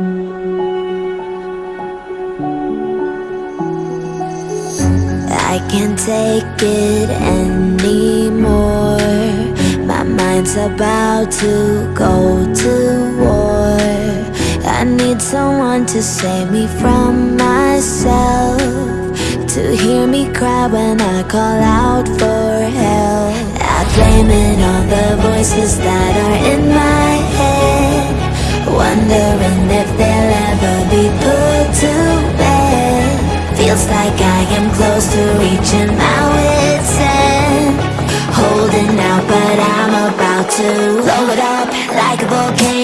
I can't take it anymore. My mind's about to go to war. I need someone to save me from myself To hear me cry when I call out for help. I blame it on the voices that are in my head Wondering Feels like I am close to reaching my wit's end Holding out but I'm about to blow it up like a volcano